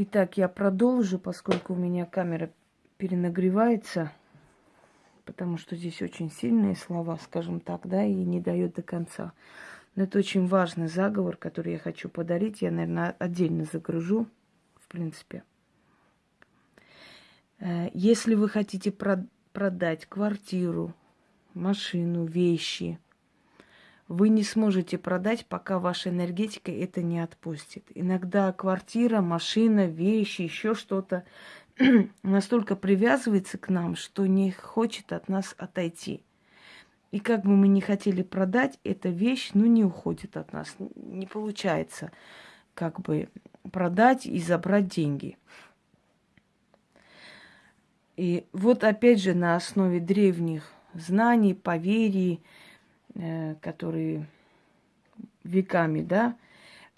Итак, я продолжу, поскольку у меня камера перенагревается, потому что здесь очень сильные слова, скажем так, да, и не дает до конца. Но это очень важный заговор, который я хочу подарить. Я, наверное, отдельно загружу, в принципе. Э, если вы хотите продать квартиру, машину, вещи – вы не сможете продать, пока ваша энергетика это не отпустит. Иногда квартира, машина, вещи, еще что-то настолько привязывается к нам, что не хочет от нас отойти. И как бы мы ни хотели продать, эта вещь, ну, не уходит от нас. Не получается как бы продать и забрать деньги. И вот опять же на основе древних знаний, поверий, которые веками, да,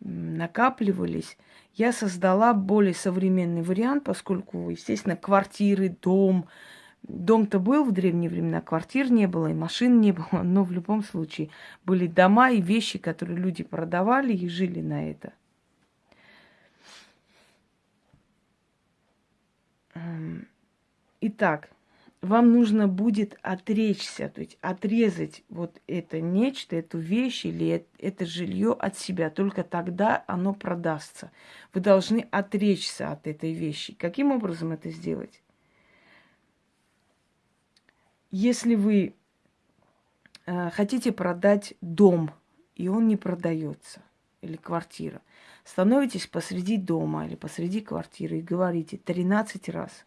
накапливались, я создала более современный вариант, поскольку, естественно, квартиры, дом, дом-то был в древние времена, квартир не было и машин не было, но в любом случае были дома и вещи, которые люди продавали и жили на это. Эм, итак, вам нужно будет отречься, то есть отрезать вот это нечто, эту вещь или это жилье от себя. Только тогда оно продастся. Вы должны отречься от этой вещи. Каким образом это сделать? Если вы э, хотите продать дом, и он не продается, или квартира, становитесь посреди дома или посреди квартиры и говорите 13 раз.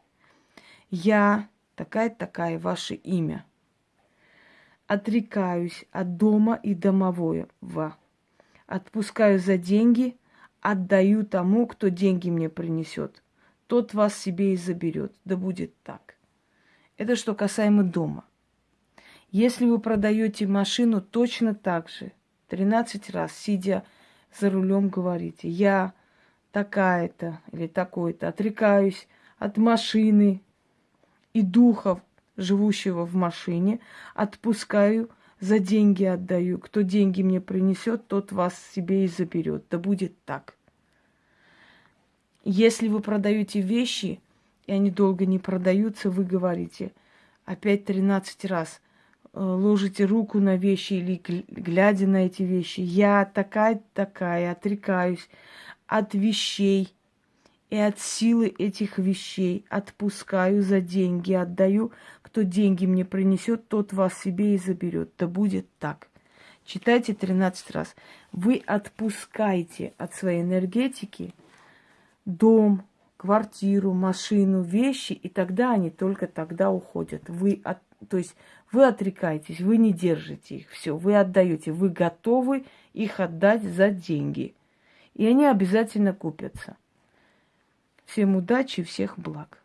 Я такая-такая ваше имя. Отрекаюсь от дома и домового. Отпускаю за деньги, отдаю тому, кто деньги мне принесет. Тот вас себе и заберет. Да будет так. Это что касаемо дома. Если вы продаете машину, точно так же. 13 раз, сидя за рулем, говорите, я такая-то или такой-то, отрекаюсь от машины, и духов, живущего в машине, отпускаю, за деньги отдаю. Кто деньги мне принесет, тот вас себе и заберет. Да будет так. Если вы продаете вещи, и они долго не продаются, вы говорите опять 13 раз, э, ложите руку на вещи или глядя на эти вещи. Я такая-такая, отрекаюсь от вещей, и от силы этих вещей отпускаю за деньги, отдаю. Кто деньги мне принесет, тот вас себе и заберет. Да будет так. Читайте 13 раз. Вы отпускаете от своей энергетики дом, квартиру, машину, вещи, и тогда они только тогда уходят. Вы от, то есть вы отрекаетесь, вы не держите их, все, вы отдаете, вы готовы их отдать за деньги. И они обязательно купятся. Всем удачи, всех благ.